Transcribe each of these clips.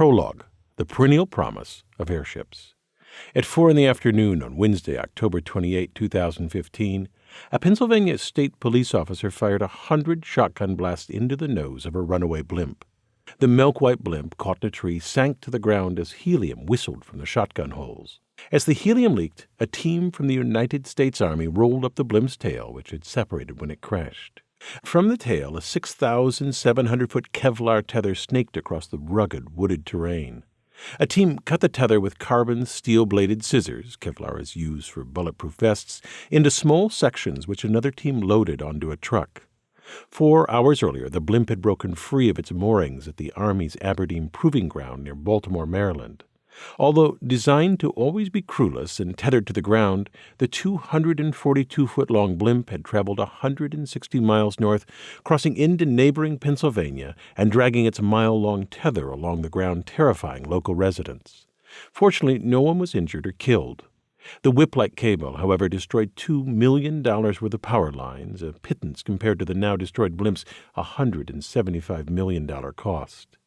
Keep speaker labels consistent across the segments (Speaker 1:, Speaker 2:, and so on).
Speaker 1: Prologue, the perennial promise of airships. At 4 in the afternoon on Wednesday, October 28, 2015, a Pennsylvania state police officer fired a hundred shotgun blasts into the nose of a runaway blimp. The milk white blimp, caught in a tree, sank to the ground as helium whistled from the shotgun holes. As the helium leaked, a team from the United States Army rolled up the blimp's tail, which had separated when it crashed. From the tail, a 6,700 foot Kevlar tether snaked across the rugged, wooded terrain. A team cut the tether with carbon steel bladed scissors, Kevlar is used for bulletproof vests, into small sections which another team loaded onto a truck. Four hours earlier, the blimp had broken free of its moorings at the Army's Aberdeen Proving Ground near Baltimore, Maryland. Although designed to always be crewless and tethered to the ground, the 242 foot long blimp had traveled 160 miles north, crossing into neighboring Pennsylvania and dragging its mile long tether along the ground, terrifying local residents. Fortunately, no one was injured or killed. The whip like cable, however, destroyed $2 million worth of power lines, a pittance compared to the now destroyed blimp's $175 million cost.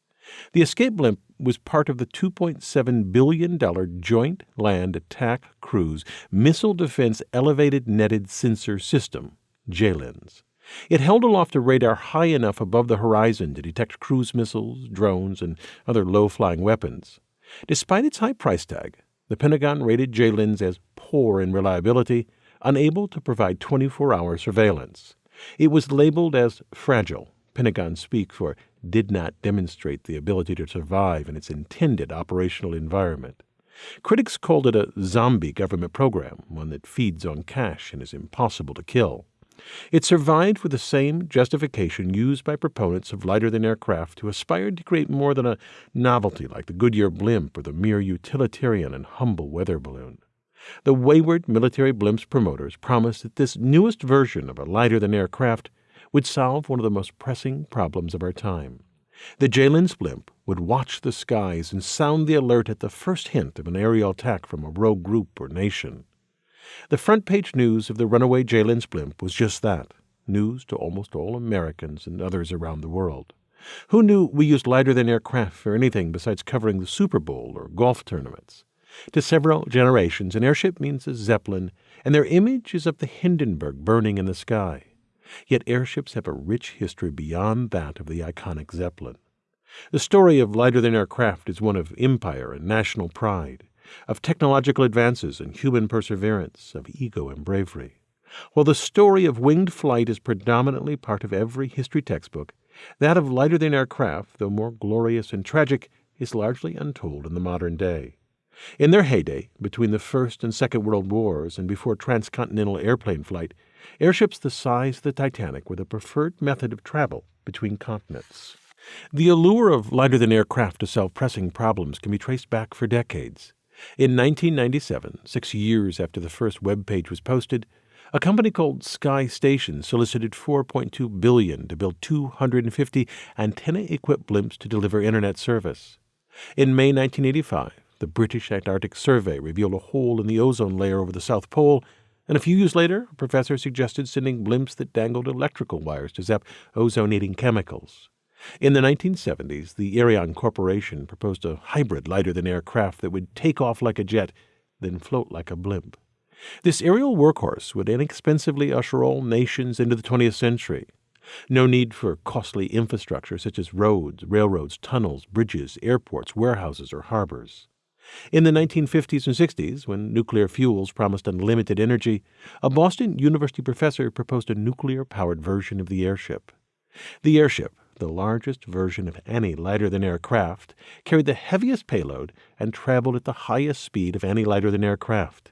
Speaker 1: The escape blimp was part of the $2.7 billion Joint Land Attack Cruise Missile Defense Elevated Netted Sensor System, JLENS. It held aloft a radar high enough above the horizon to detect cruise missiles, drones, and other low flying weapons. Despite its high price tag, the Pentagon rated JLENS as poor in reliability, unable to provide 24 hour surveillance. It was labeled as fragile, Pentagon speak for did not demonstrate the ability to survive in its intended operational environment. Critics called it a zombie government program, one that feeds on cash and is impossible to kill. It survived with the same justification used by proponents of lighter than aircraft who aspired to create more than a novelty like the Goodyear blimp or the mere utilitarian and humble weather balloon. The wayward military blimp's promoters promised that this newest version of a lighter than aircraft would solve one of the most pressing problems of our time. The JLENS blimp would watch the skies and sound the alert at the first hint of an aerial attack from a rogue group or nation. The front page news of the runaway JLENS blimp was just that news to almost all Americans and others around the world. Who knew we used lighter than aircraft for anything besides covering the Super Bowl or golf tournaments? To several generations, an airship means a zeppelin, and their image is of the Hindenburg burning in the sky. Yet airships have a rich history beyond that of the iconic Zeppelin. The story of lighter than air craft is one of empire and national pride, of technological advances and human perseverance, of ego and bravery. While the story of winged flight is predominantly part of every history textbook, that of lighter than air craft, though more glorious and tragic, is largely untold in the modern day. In their heyday, between the First and Second World Wars and before transcontinental airplane flight, Airships the size of the Titanic were the preferred method of travel between continents. The allure of lighter than air craft to solve pressing problems can be traced back for decades. In 1997, six years after the first web page was posted, a company called Sky Station solicited 4.2 billion to build 250 antenna-equipped blimps to deliver internet service. In May 1985, the British Antarctic Survey revealed a hole in the ozone layer over the South Pole and a few years later, a professor suggested sending blimps that dangled electrical wires to zap ozone-eating chemicals. In the 1970s, the Aereon Corporation proposed a hybrid lighter-than-air craft that would take off like a jet, then float like a blimp. This aerial workhorse would inexpensively usher all nations into the 20th century. No need for costly infrastructure such as roads, railroads, tunnels, bridges, airports, warehouses, or harbors. In the 1950s and 60s, when nuclear fuels promised unlimited energy, a Boston University professor proposed a nuclear powered version of the airship. The airship, the largest version of any lighter than air craft, carried the heaviest payload and traveled at the highest speed of any lighter than air craft.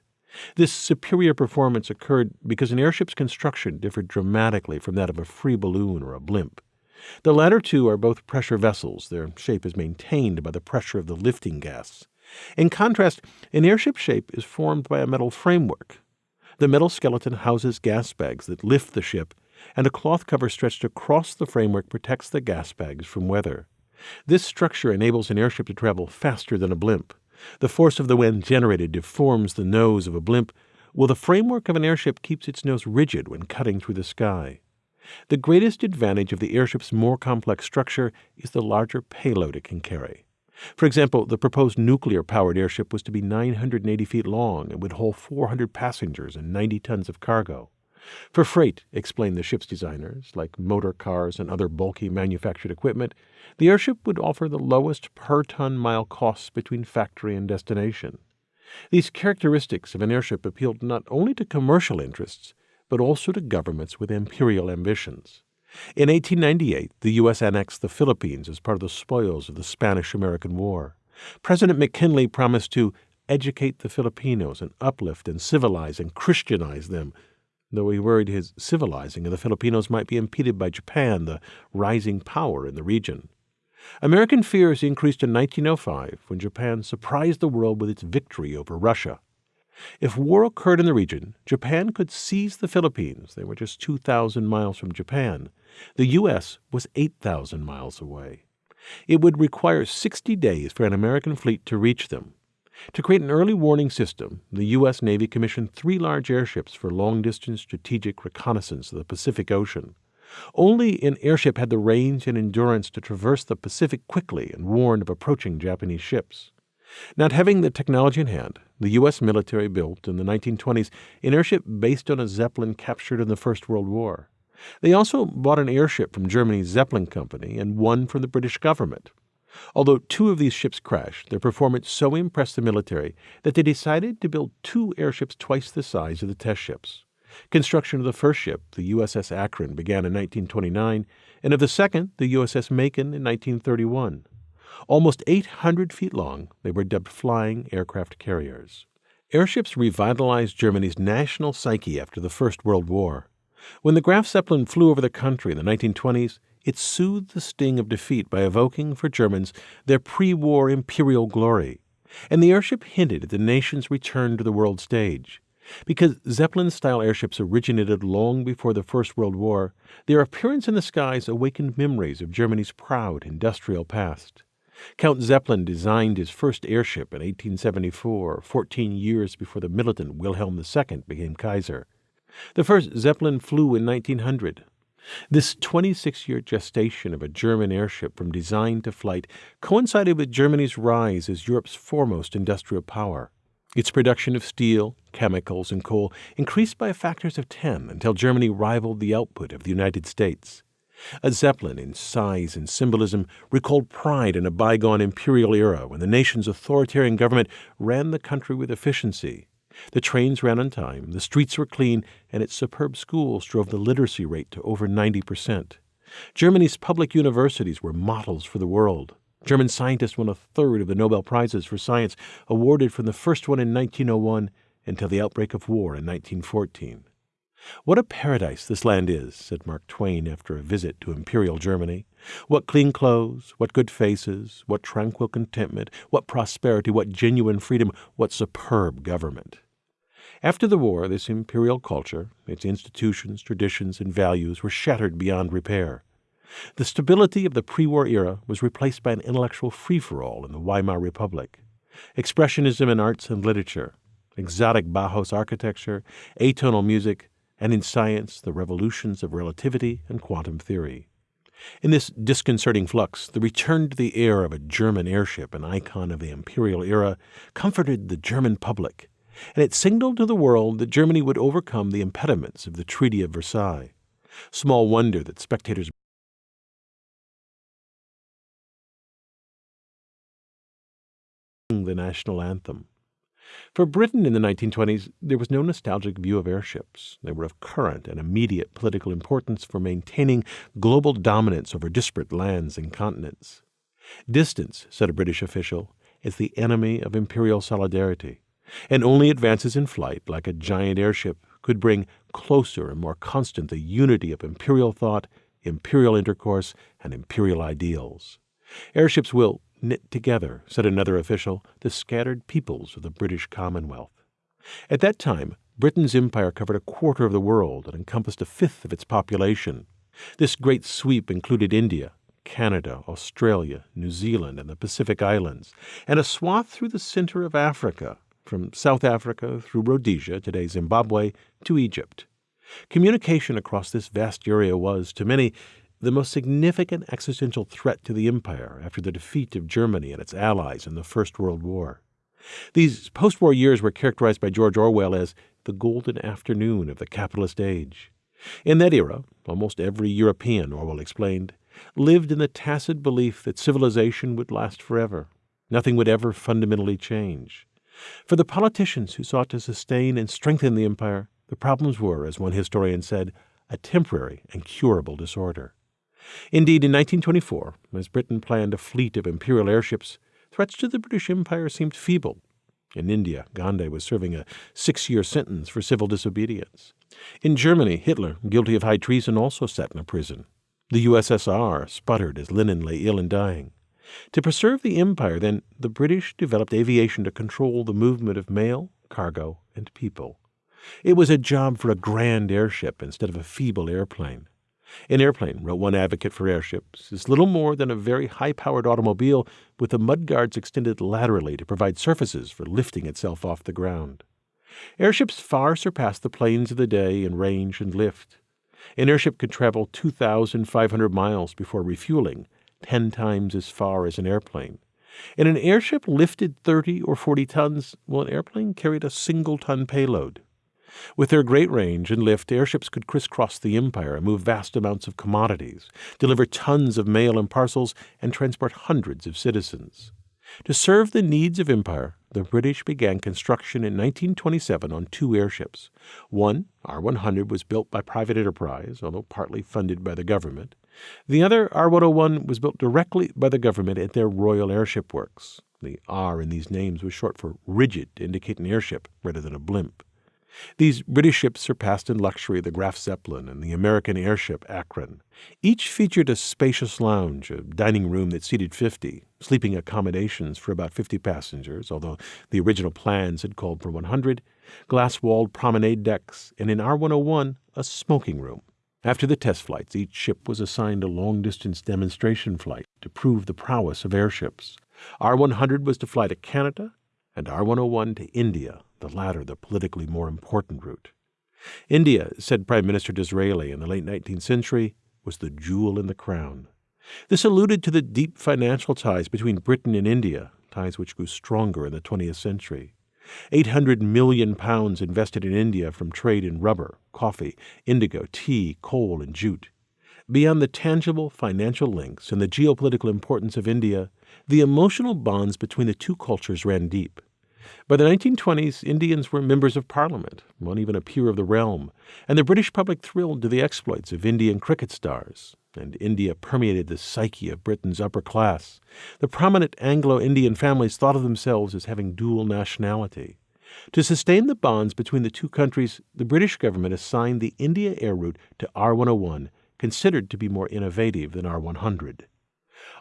Speaker 1: This superior performance occurred because an airship's construction differed dramatically from that of a free balloon or a blimp. The latter two are both pressure vessels. Their shape is maintained by the pressure of the lifting gas. In contrast, an airship shape is formed by a metal framework. The metal skeleton houses gas bags that lift the ship, and a cloth cover stretched across the framework protects the gas bags from weather. This structure enables an airship to travel faster than a blimp. The force of the wind generated deforms the nose of a blimp, while the framework of an airship keeps its nose rigid when cutting through the sky. The greatest advantage of the airship's more complex structure is the larger payload it can carry. For example, the proposed nuclear powered airship was to be 980 feet long and would hold 400 passengers and 90 tons of cargo. For freight, explained the ship's designers, like motor cars and other bulky manufactured equipment, the airship would offer the lowest per ton mile costs between factory and destination. These characteristics of an airship appealed not only to commercial interests, but also to governments with imperial ambitions. In 1898, the U.S. annexed the Philippines as part of the spoils of the Spanish American War. President McKinley promised to educate the Filipinos and uplift and civilize and Christianize them, though he worried his civilizing of the Filipinos might be impeded by Japan, the rising power in the region. American fears increased in 1905 when Japan surprised the world with its victory over Russia. If war occurred in the region, Japan could seize the Philippines. They were just 2,000 miles from Japan. The U.S. was 8,000 miles away. It would require 60 days for an American fleet to reach them. To create an early warning system, the U.S. Navy commissioned three large airships for long distance strategic reconnaissance of the Pacific Ocean. Only an airship had the range and endurance to traverse the Pacific quickly and warn of approaching Japanese ships. Not having the technology in hand, the U.S. military built in the 1920s an airship based on a Zeppelin captured in the First World War. They also bought an airship from Germany's Zeppelin Company and one from the British government. Although two of these ships crashed, their performance so impressed the military that they decided to build two airships twice the size of the test ships. Construction of the first ship, the USS Akron, began in 1929, and of the second, the USS Macon, in 1931. Almost 800 feet long, they were dubbed flying aircraft carriers. Airships revitalized Germany's national psyche after the First World War. When the Graf Zeppelin flew over the country in the 1920s, it soothed the sting of defeat by evoking for Germans their pre war imperial glory. And the airship hinted at the nation's return to the world stage. Because Zeppelin style airships originated long before the First World War, their appearance in the skies awakened memories of Germany's proud industrial past. Count Zeppelin designed his first airship in 1874, 14 years before the militant Wilhelm II became Kaiser. The first Zeppelin flew in 1900. This 26 year gestation of a German airship from design to flight coincided with Germany's rise as Europe's foremost industrial power. Its production of steel, chemicals, and coal increased by factors of 10 until Germany rivaled the output of the United States. A Zeppelin in size and symbolism recalled pride in a bygone imperial era when the nation's authoritarian government ran the country with efficiency. The trains ran on time, the streets were clean, and its superb schools drove the literacy rate to over 90%. Germany's public universities were models for the world. German scientists won a third of the Nobel Prizes for science awarded from the first one in 1901 until the outbreak of war in 1914. What a paradise this land is, said Mark Twain after a visit to Imperial Germany. What clean clothes, what good faces, what tranquil contentment, what prosperity, what genuine freedom, what superb government. After the war, this imperial culture, its institutions, traditions, and values were shattered beyond repair. The stability of the pre war era was replaced by an intellectual free for all in the Weimar Republic. Expressionism in arts and literature, exotic Bauhaus architecture, atonal music, and in science, the revolutions of relativity and quantum theory. In this disconcerting flux, the return to the air of a German airship, an icon of the imperial era, comforted the German public, and it signaled to the world that Germany would overcome the impediments of the Treaty of Versailles. Small wonder that spectators the national anthem. For Britain in the 1920s, there was no nostalgic view of airships. They were of current and immediate political importance for maintaining global dominance over disparate lands and continents. Distance, said a British official, is the enemy of imperial solidarity, and only advances in flight, like a giant airship, could bring closer and more constant the unity of imperial thought, imperial intercourse, and imperial ideals. Airships will knit together, said another official, the scattered peoples of the British Commonwealth. At that time, Britain's empire covered a quarter of the world and encompassed a fifth of its population. This great sweep included India, Canada, Australia, New Zealand, and the Pacific Islands, and a swath through the center of Africa, from South Africa through Rhodesia, today Zimbabwe, to Egypt. Communication across this vast area was, to many, the most significant existential threat to the empire after the defeat of Germany and its allies in the First World War. These post war years were characterized by George Orwell as the golden afternoon of the capitalist age. In that era, almost every European, Orwell explained, lived in the tacit belief that civilization would last forever. Nothing would ever fundamentally change. For the politicians who sought to sustain and strengthen the empire, the problems were, as one historian said, a temporary and curable disorder. Indeed, in 1924, as Britain planned a fleet of imperial airships, threats to the British Empire seemed feeble. In India, Gandhi was serving a six year sentence for civil disobedience. In Germany, Hitler, guilty of high treason, also sat in a prison. The USSR sputtered as Lenin lay ill and dying. To preserve the empire, then, the British developed aviation to control the movement of mail, cargo, and people. It was a job for a grand airship instead of a feeble airplane. An airplane, wrote one advocate for airships, is little more than a very high powered automobile with the mudguards extended laterally to provide surfaces for lifting itself off the ground. Airships far surpass the planes of the day in range and lift. An airship could travel 2,500 miles before refueling, 10 times as far as an airplane. And an airship lifted 30 or 40 tons, while an airplane carried a single ton payload. With their great range and lift, airships could crisscross the empire and move vast amounts of commodities, deliver tons of mail and parcels, and transport hundreds of citizens. To serve the needs of empire, the British began construction in 1927 on two airships. One, R 100, was built by private enterprise, although partly funded by the government. The other, R 101, was built directly by the government at their Royal Airship Works. The R in these names was short for rigid to indicate an airship rather than a blimp. These British ships surpassed in luxury the Graf Zeppelin and the American airship Akron. Each featured a spacious lounge, a dining room that seated 50, sleeping accommodations for about 50 passengers, although the original plans had called for 100, glass walled promenade decks, and in R 101, a smoking room. After the test flights, each ship was assigned a long distance demonstration flight to prove the prowess of airships. R 100 was to fly to Canada, and R 101 to India the latter the politically more important route. India, said Prime Minister Disraeli in the late 19th century, was the jewel in the crown. This alluded to the deep financial ties between Britain and India, ties which grew stronger in the 20th century. 800 million pounds invested in India from trade in rubber, coffee, indigo, tea, coal, and jute. Beyond the tangible financial links and the geopolitical importance of India, the emotional bonds between the two cultures ran deep. By the 1920s, Indians were members of Parliament, one even a peer of the realm, and the British public thrilled to the exploits of Indian cricket stars, and India permeated the psyche of Britain's upper class. The prominent Anglo Indian families thought of themselves as having dual nationality. To sustain the bonds between the two countries, the British government assigned the India air route to R 101, considered to be more innovative than R 100.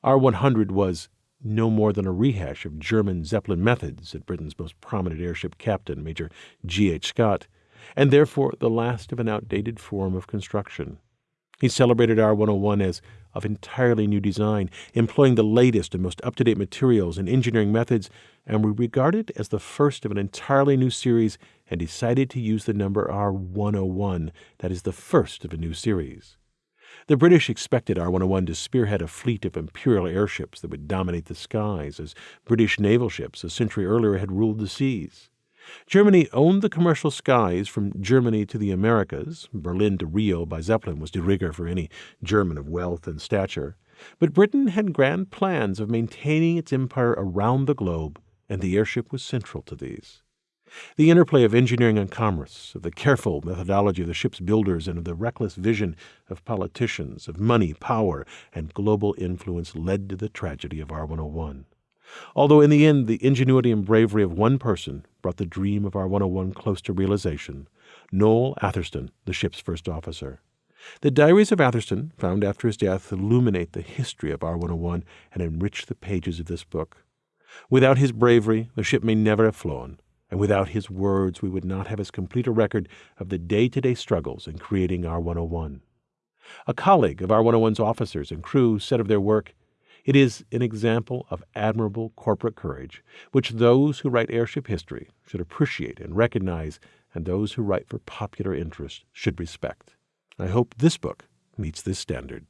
Speaker 1: R 100 was no more than a rehash of German Zeppelin methods, said Britain's most prominent airship captain, Major G. H. Scott, and therefore the last of an outdated form of construction. He celebrated R 101 as of entirely new design, employing the latest and most up to date materials and engineering methods, and we regard it as the first of an entirely new series and decided to use the number R 101, that is, the first of a new series. The British expected R 101 to spearhead a fleet of imperial airships that would dominate the skies, as British naval ships a century earlier had ruled the seas. Germany owned the commercial skies from Germany to the Americas. Berlin to Rio by Zeppelin was de rigueur for any German of wealth and stature. But Britain had grand plans of maintaining its empire around the globe, and the airship was central to these. The interplay of engineering and commerce, of the careful methodology of the ship's builders, and of the reckless vision of politicians, of money, power, and global influence led to the tragedy of R 101. Although in the end the ingenuity and bravery of one person brought the dream of R 101 close to realization, Noel Atherstone, the ship's first officer. The diaries of Atherstone, found after his death, illuminate the history of R 101 and enrich the pages of this book. Without his bravery, the ship may never have flown and without his words we would not have as complete a record of the day to day struggles in creating R 101. A colleague of R 101's officers and crew said of their work, It is an example of admirable corporate courage, which those who write airship history should appreciate and recognize, and those who write for popular interest should respect. I hope this book meets this standard.